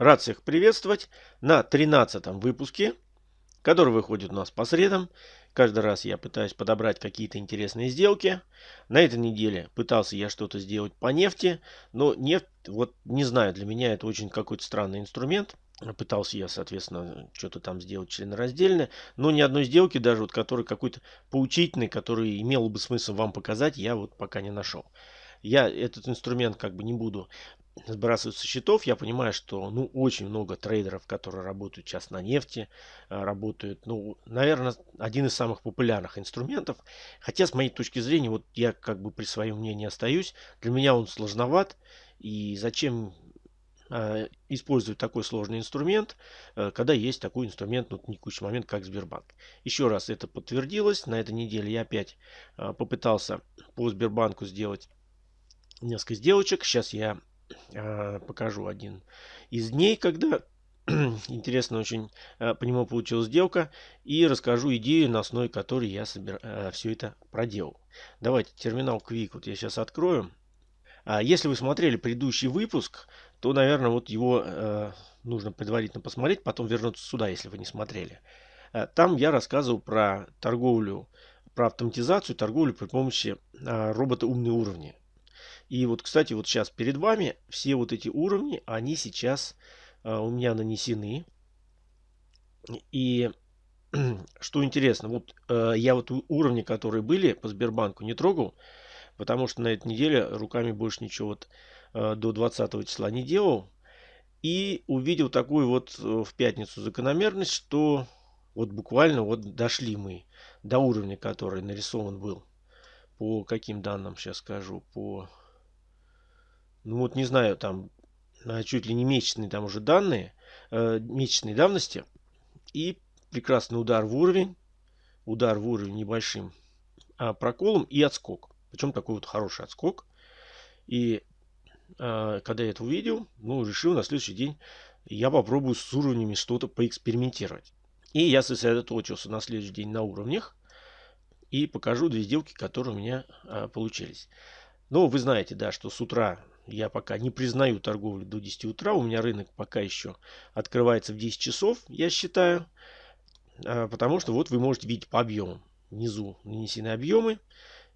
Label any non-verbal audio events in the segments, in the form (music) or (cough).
Рад всех приветствовать на 13 выпуске, который выходит у нас по средам. Каждый раз я пытаюсь подобрать какие-то интересные сделки. На этой неделе пытался я что-то сделать по нефти, но нефть, вот не знаю, для меня это очень какой-то странный инструмент. Пытался я, соответственно, что-то там сделать членораздельно, но ни одной сделки даже, вот, который какой-то поучительный, который имел бы смысл вам показать, я вот пока не нашел. Я этот инструмент как бы не буду сбрасывают со счетов. Я понимаю, что ну, очень много трейдеров, которые работают сейчас на нефти, э, работают, ну, наверное, один из самых популярных инструментов. Хотя, с моей точки зрения, вот я как бы при своем мнении остаюсь. Для меня он сложноват. И зачем э, использовать такой сложный инструмент, э, когда есть такой инструмент, ну, текущий момент, как Сбербанк. Еще раз это подтвердилось. На этой неделе я опять попытался по Сбербанку сделать несколько сделочек. Сейчас я а, покажу один из дней, когда (clears throat) интересно очень а, по нему получилась сделка. И расскажу идею, на основе которой я собир... А, все это проделал. Давайте терминал Quick вот я сейчас открою. Если вы смотрели предыдущий выпуск, то, наверное, вот его э, нужно предварительно посмотреть, потом вернуться сюда, если вы не смотрели. Там я рассказывал про торговлю, про автоматизацию, торговлю при помощи э, робота умные уровни. И вот, кстати, вот сейчас перед вами все вот эти уровни, они сейчас э, у меня нанесены. И (clears throat) что интересно, вот э, я вот уровни, которые были по Сбербанку, не трогал, потому что на этой неделе руками больше ничего вот э, до 20 числа не делал. И увидел такую вот э, в пятницу закономерность, что вот буквально вот дошли мы до уровня, который нарисован был. По каким данным сейчас скажу, по ну вот не знаю, там чуть ли не месячные там уже данные, э, месячной давности. И прекрасный удар в уровень, удар в уровень небольшим э, проколом и отскок. Причем такой вот хороший отскок. И э, когда я это увидел, ну, решил на следующий день я попробую с уровнями что-то поэкспериментировать. И я сосредоточился на следующий день на уровнях. И покажу две сделки, которые у меня э, получились. Но вы знаете, да, что с утра я пока не признаю торговлю до 10 утра. У меня рынок пока еще открывается в 10 часов, я считаю. А, потому что вот вы можете видеть по объемам. Внизу нанесены объемы,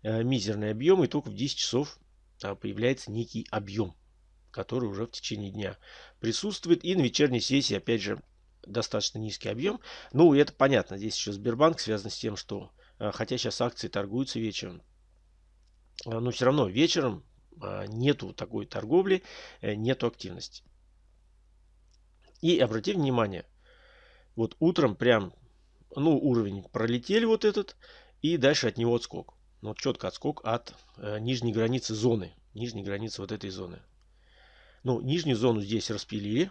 а, мизерные объемы. И только в 10 часов а, появляется некий объем, который уже в течение дня присутствует. И на вечерней сессии, опять же, достаточно низкий объем. Ну, это понятно. Здесь еще Сбербанк связан с тем, что хотя сейчас акции торгуются вечером, но все равно вечером нету такой торговли, э, нету активности. И обратите внимание, вот утром прям, ну, уровень пролетели вот этот, и дальше от него отскок. Ну, вот четко отскок от э, нижней границы зоны, нижней границы вот этой зоны. Ну, нижнюю зону здесь распилили,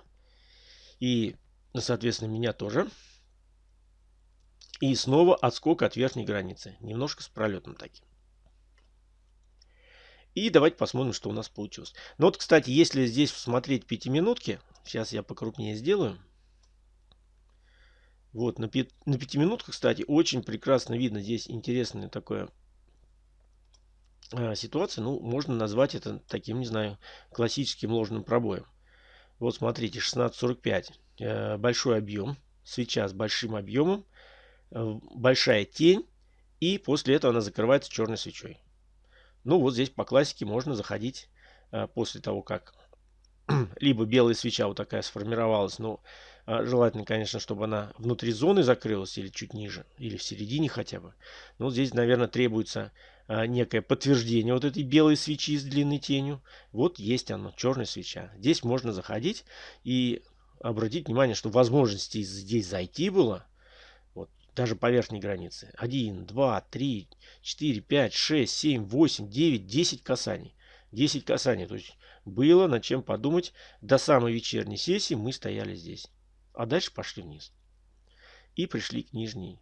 и, соответственно, меня тоже. И снова отскок от верхней границы, немножко с пролетом таким. И давайте посмотрим, что у нас получилось. Ну вот, кстати, если здесь смотреть пятиминутки, сейчас я покрупнее сделаю. Вот, на, пи на пятиминутках, кстати, очень прекрасно видно. Здесь интересная такая э, ситуация. Ну, можно назвать это таким, не знаю, классическим ложным пробоем. Вот смотрите, 16.45. Э, большой объем. Свеча с большим объемом. Э, большая тень. И после этого она закрывается черной свечой. Ну вот здесь по классике можно заходить э, после того, как (clears throat) либо белая свеча вот такая сформировалась, но э, желательно, конечно, чтобы она внутри зоны закрылась или чуть ниже, или в середине хотя бы. Но здесь, наверное, требуется э, некое подтверждение вот этой белой свечи с длинной тенью. Вот есть она, черная свеча. Здесь можно заходить и обратить внимание, что возможности здесь зайти было даже по верхней границе. 1, 2, 3, 4, 5, 6, 7, 8, 9, 10 касаний. 10 касаний. То есть было над чем подумать. До самой вечерней сессии мы стояли здесь. А дальше пошли вниз. И пришли к нижней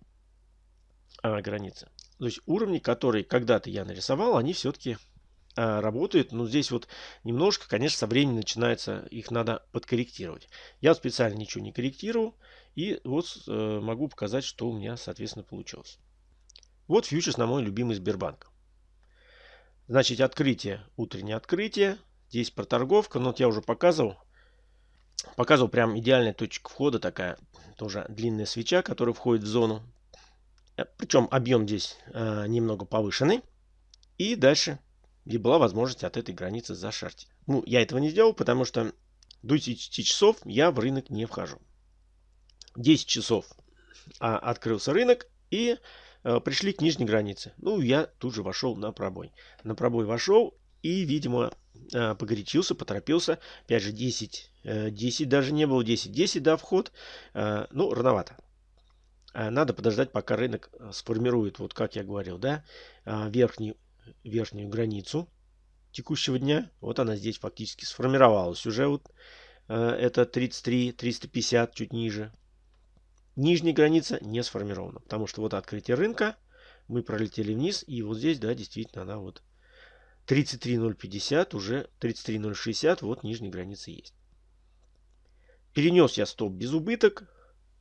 а, границе. То есть уровни, которые когда-то я нарисовал, они все-таки а, работают. Но здесь вот немножко, конечно, со временем начинается, их надо подкорректировать. Я специально ничего не корректировал. И вот э, могу показать, что у меня, соответственно, получилось. Вот фьючерс на мой любимый Сбербанк. Значит, открытие, утреннее открытие. Здесь проторговка, но вот я уже показывал. Показывал прям идеальная точка входа, такая тоже длинная свеча, которая входит в зону. Э, Причем объем здесь э, немного повышенный. И дальше и была возможность от этой границы зашартить. Ну, я этого не сделал, потому что до 10 часов я в рынок не вхожу. 10 часов а, открылся рынок и а, пришли к нижней границе. Ну, я тут же вошел на пробой. На пробой вошел и, видимо, а, погорячился, поторопился. Опять же, 10, 10 даже не было, 10, 10, да, вход. А, ну, рановато. Надо подождать, пока рынок сформирует, вот как я говорил, да, верхний верхнюю границу текущего дня. Вот она здесь фактически сформировалась. Уже вот э, это 33, 350, чуть ниже. Нижняя граница не сформирована, потому что вот открытие рынка, мы пролетели вниз, и вот здесь, да, действительно она вот 33.050, уже 33.060, вот нижняя граница есть. Перенес я стоп без убыток,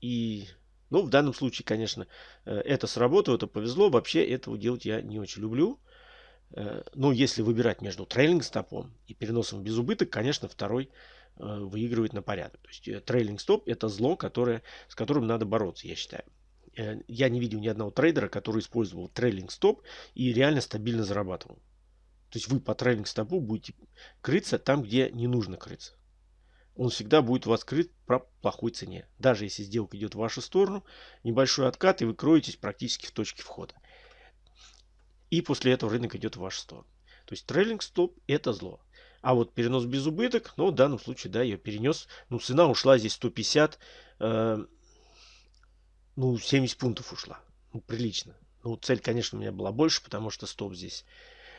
и, ну, в данном случае, конечно, э, это сработало, это повезло, вообще этого делать я не очень люблю. Э, ну, если выбирать между трейлинг стопом и переносом без убыток, конечно, второй э, выигрывает на порядок. То есть э, трейлинг стоп это зло, которое, с которым надо бороться, я считаю. Я не видел ни одного трейдера, который использовал трейлинг стоп и реально стабильно зарабатывал. То есть вы по трейлинг стопу будете крыться там, где не нужно крыться. Он всегда будет у вас крыт по плохой цене. Даже если сделка идет в вашу сторону, небольшой откат, и вы кроетесь практически в точке входа. И после этого рынок идет в вашу сторону. То есть трейлинг стоп это зло. А вот перенос без убыток, ну в данном случае, да, я перенес. Ну цена ушла здесь 150, э, ну 70 пунктов ушла. Ну прилично. Ну цель, конечно, у меня была больше, потому что стоп здесь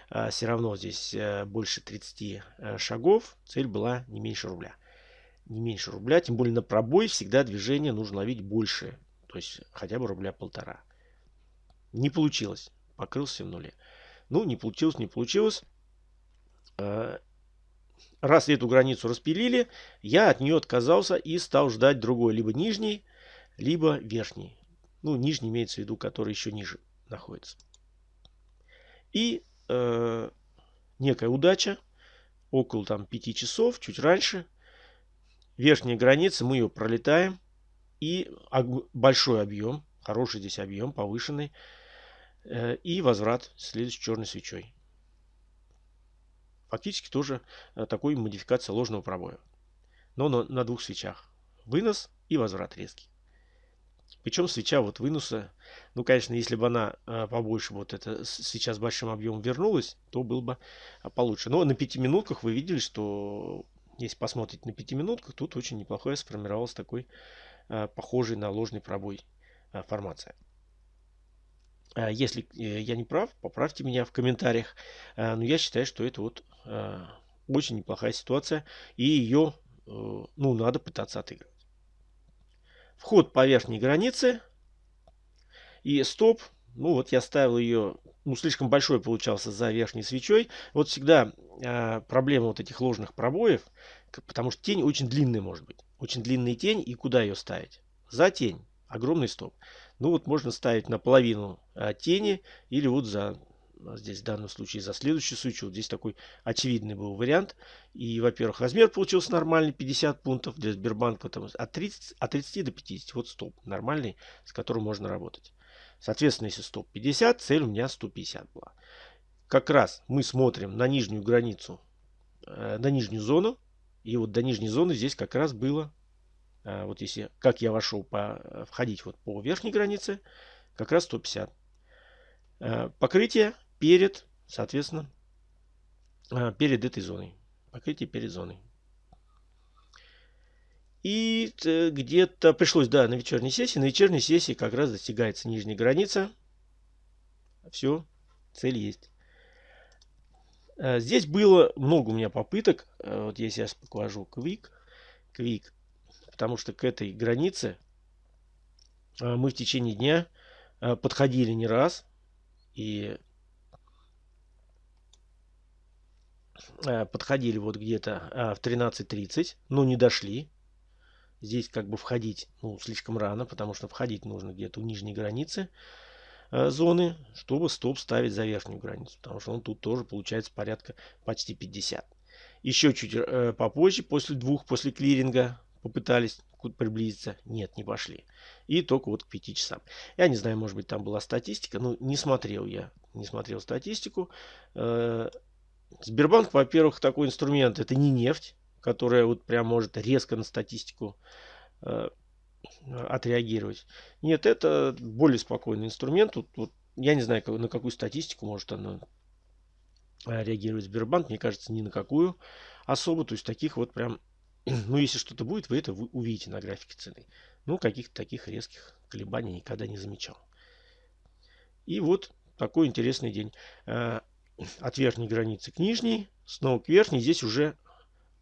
э, все равно здесь э, больше 30 э, шагов. Цель была не меньше рубля. Не меньше рубля, тем более на пробой всегда движение нужно ловить больше. То есть хотя бы рубля полтора. Не получилось покрылся в нуле. Ну, не получилось, не получилось. А, раз эту границу распилили, я от нее отказался и стал ждать другой, либо нижний, либо верхний. Ну, нижний имеется в виду, который еще ниже находится. И э, некая удача, около там 5 часов, чуть раньше, верхняя граница, мы ее пролетаем, и большой объем, хороший здесь объем, повышенный, и возврат следующей черной свечой. Фактически тоже э, такой модификация ложного пробоя. Но на, двух свечах. Вынос и возврат резкий. Причем свеча вот выноса, ну, конечно, если бы она э, побольше, вот эта свеча с большим объемом вернулась, то было бы получше. Но на пяти минутках вы видели, что если посмотреть на пяти минутках, тут очень неплохой сформировался такой похожий на ложный пробой формация. А если э, я не прав, поправьте меня в комментариях. А, но я считаю, что это вот а, очень неплохая ситуация. И ее э, ну, надо пытаться отыгрывать. Вход по верхней границе. И стоп. Ну вот я ставил ее, ну слишком большой получался за верхней свечой. Вот всегда проблема вот этих ложных пробоев. Потому что тень очень длинная может быть. Очень длинная тень. И куда ее ставить? За тень. Огромный стоп. Ну вот можно ставить наполовину а, тени или вот за а, здесь в данном случае за следующую свечу. Вот здесь такой очевидный был вариант. И, во-первых, размер получился нормальный, 50 пунктов для Сбербанка. Там, от, 30, от 30 до 50. Вот стоп нормальный, с которым можно работать. Соответственно, если стоп 50, цель у меня 150 была. Как раз мы смотрим на нижнюю границу, э, на нижнюю зону. И вот до нижней зоны здесь как раз было вот если, как я вошел по, э, входить вот по верхней границе, как раз 150. А, покрытие перед, соответственно, а, перед этой зоной. Покрытие перед зоной. И э, где-то пришлось, да, на вечерней сессии. На вечерней сессии как раз достигается нижняя граница. Все, цель есть. Здесь было много у меня попыток. Вот я сейчас покажу Quick. Quick потому что к этой границе а, мы в течение дня а, подходили не раз и а, подходили вот где-то в 13.30, но не дошли. Здесь как бы входить ну, слишком рано, потому что входить нужно где-то у нижней границы зоны, чтобы стоп ставить за верхнюю границу, потому что он тут тоже получается порядка почти 50. Еще чуть э, попозже, после двух, после клиринга, попытались приблизиться. Нет, не пошли. И только вот к 5 часам. Я не знаю, может быть там была статистика. Ну, не смотрел я. Не смотрел статистику. Э, Сбербанк, во-первых, такой инструмент. Это не нефть, которая вот прям может резко на статистику э, отреагировать. Нет, это более спокойный инструмент. Тут, вот, я не знаю, на какую статистику может она реагировать Сбербанк. Мне кажется, ни на какую особо. То есть таких вот прям (clears throat) ну, если что-то будет, вы это увидите на графике цены. Ну, каких-то таких резких колебаний никогда не замечал. И вот такой интересный день. Э, (clears throat) от верхней границы к нижней, снова к верхней. Здесь уже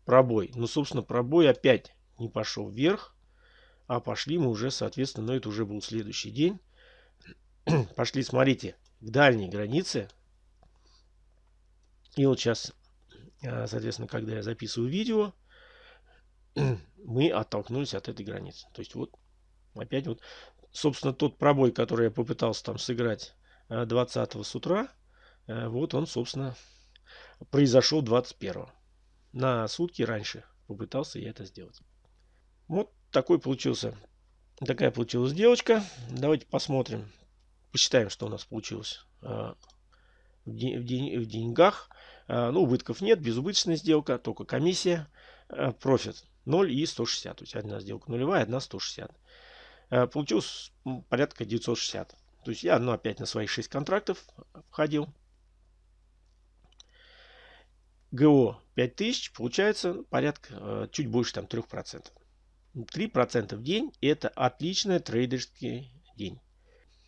пробой. Ну, собственно, пробой опять не пошел вверх, а пошли мы уже, соответственно, но это уже был следующий день. (clears throat) Пошли, смотрите, к дальней границе. И вот сейчас, э, соответственно, когда я записываю видео, (clears throat) мы оттолкнулись от этой границы. То есть вот опять вот, собственно, тот пробой, который я попытался там сыграть 20 э, с утра, э, вот он, собственно, произошел 21. На сутки раньше попытался я это сделать. Вот такой получился, такая получилась девочка. Давайте посмотрим, посчитаем, что у нас получилось э, в, день, в, день, в деньгах. Ну, убытков нет, безубыточная сделка, только комиссия, профит 0 и 160. То есть одна сделка нулевая, одна 160. Э, получилось порядка 960. То есть я ну, опять на свои 6 контрактов входил. ГО 5000 получается порядка э, чуть больше там 3%. 3% в день это отличный трейдерский день.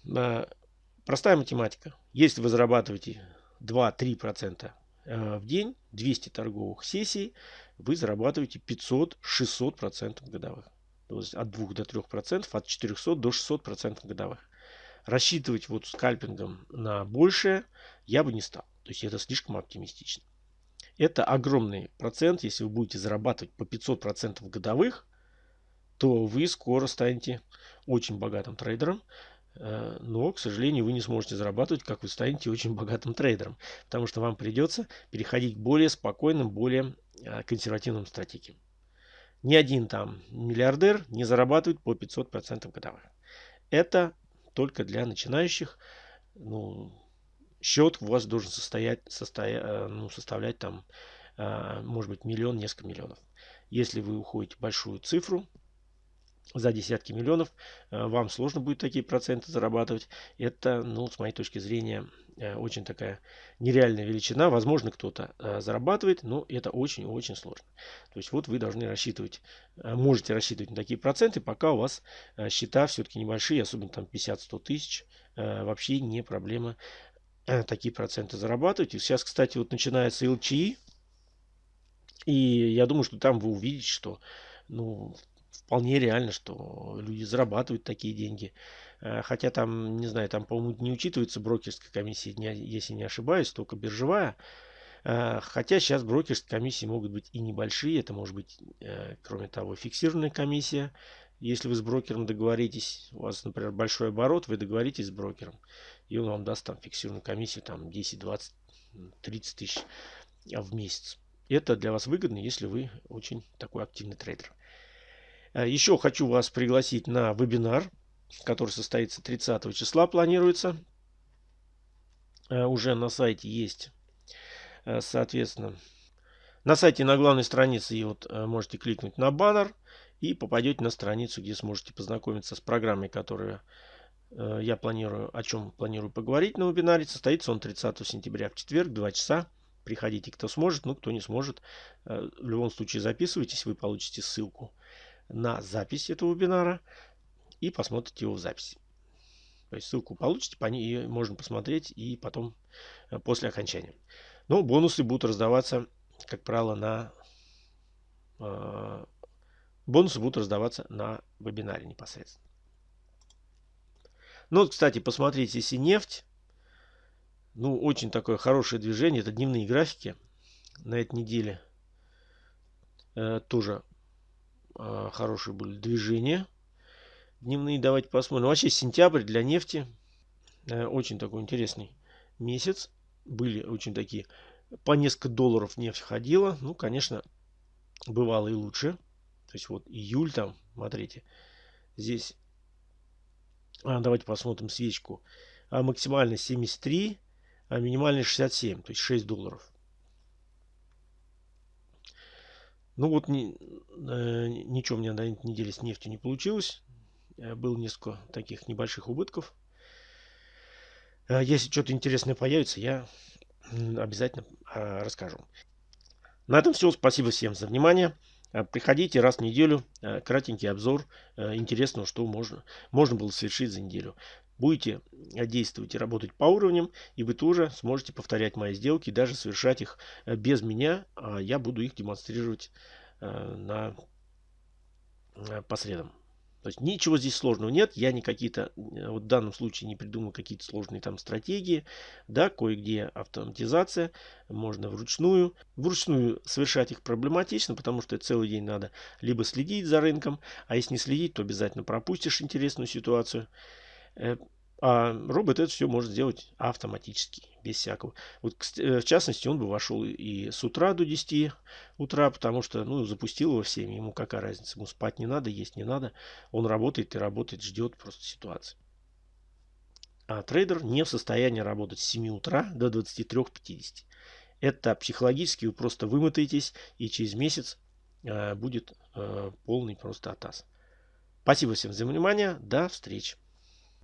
Э, простая математика. Если вы зарабатываете 2-3% в день, 200 торговых сессий, вы зарабатываете 500-600% годовых. То есть от 2 до 3%, от 400 до 600% годовых. Рассчитывать вот скальпингом на большее я бы не стал. То есть это слишком оптимистично. Это огромный процент. Если вы будете зарабатывать по 500% годовых, то вы скоро станете очень богатым трейдером. Э, но, к сожалению, вы не сможете зарабатывать, как вы станете очень богатым трейдером. Потому что вам придется переходить к более спокойным, более консервативным стратегиям. Ни один там миллиардер не зарабатывает по 500% годовых. Это только для начинающих. Ну, счет у вас должен состоять, состоя, э, ну, составлять там, может быть, миллион, несколько миллионов. Если вы уходите большую цифру, за десятки миллионов, э, вам сложно будет такие проценты зарабатывать. Это, ну, с моей точки зрения, очень такая нереальная величина. Возможно, кто-то э, зарабатывает, но это очень-очень сложно. То есть вот вы должны рассчитывать, можете рассчитывать на такие проценты, пока у вас счета все-таки небольшие, особенно там 50-100 тысяч, вообще не проблема такие проценты зарабатывать. И сейчас, кстати, вот начинается LCI, и я думаю, что там вы увидите, что ну, вполне реально, что люди зарабатывают такие деньги. Э, хотя там, не знаю, там, по-моему, не учитывается брокерская комиссия, если не ошибаюсь, только биржевая. Э, хотя сейчас брокерские комиссии могут быть и небольшие. Это может быть, э, кроме того, фиксированная комиссия. Если вы с брокером договоритесь, у вас, например, большой оборот, вы договоритесь с брокером, и он вам даст там фиксированную комиссию там 10, 20, 30 тысяч в месяц. Это для вас выгодно, если вы очень такой активный трейдер. Еще хочу вас пригласить на вебинар, который состоится 30 числа, планируется. Э, уже на сайте есть, э, соответственно, на сайте на главной странице и вот можете кликнуть на баннер и попадете на страницу, где сможете познакомиться с программой, которую я планирую, о чем планирую поговорить на вебинаре. Состоится он 30 сентября в четверг, 2 часа. Приходите, кто сможет, ну, кто не сможет. В любом случае записывайтесь, вы получите ссылку на запись этого вебинара и посмотрите его в записи. То есть ссылку получите, по ней можно посмотреть и потом э, после окончания. Но бонусы будут раздаваться, как правило, на э, бонусы будут раздаваться на вебинаре непосредственно. Ну, кстати, посмотрите, если нефть, ну, очень такое хорошее движение, это дневные графики на этой неделе. Э, тоже а, хорошие были движения дневные. Давайте посмотрим. Вообще сентябрь для нефти э, очень такой интересный месяц. Были очень такие по несколько долларов нефть ходила. Ну, конечно, бывало и лучше. То есть вот июль там, смотрите, здесь, а, давайте посмотрим свечку, а максимально 73, а минимально 67, то есть 6 долларов. Ну вот ни, э, ничего у меня на этой неделе с нефтью не получилось. Э, было несколько таких небольших убытков. Э, если что-то интересное появится, я обязательно э, расскажу. На этом все. Спасибо всем за внимание. Э, приходите раз в неделю, кратенький обзор интересного, что можно, можно было совершить за неделю. Будете действовать и работать по уровням, и вы тоже сможете повторять мои сделки, даже совершать их без меня. А я буду их демонстрировать на, по средам. То есть ничего здесь сложного нет. Я не какие-то, вот в данном случае не придумал какие-то сложные там стратегии. Да, кое-где автоматизация. Можно вручную. Вручную совершать их проблематично, потому что целый день надо либо следить за рынком, а если не следить, то обязательно пропустишь интересную ситуацию. А робот это все может сделать автоматически, без всякого. Вот, э, в частности, он бы вошел и с утра до 10 утра, потому что, ну, запустил его всеми, ему какая разница, ему спать не надо, есть не надо. Он работает и работает, ждет просто ситуации. А трейдер не в состоянии работать с 7 утра до 23.50. Это психологически вы просто вымотаетесь и через месяц э, будет э, полный просто атас. Спасибо всем за внимание. До встречи.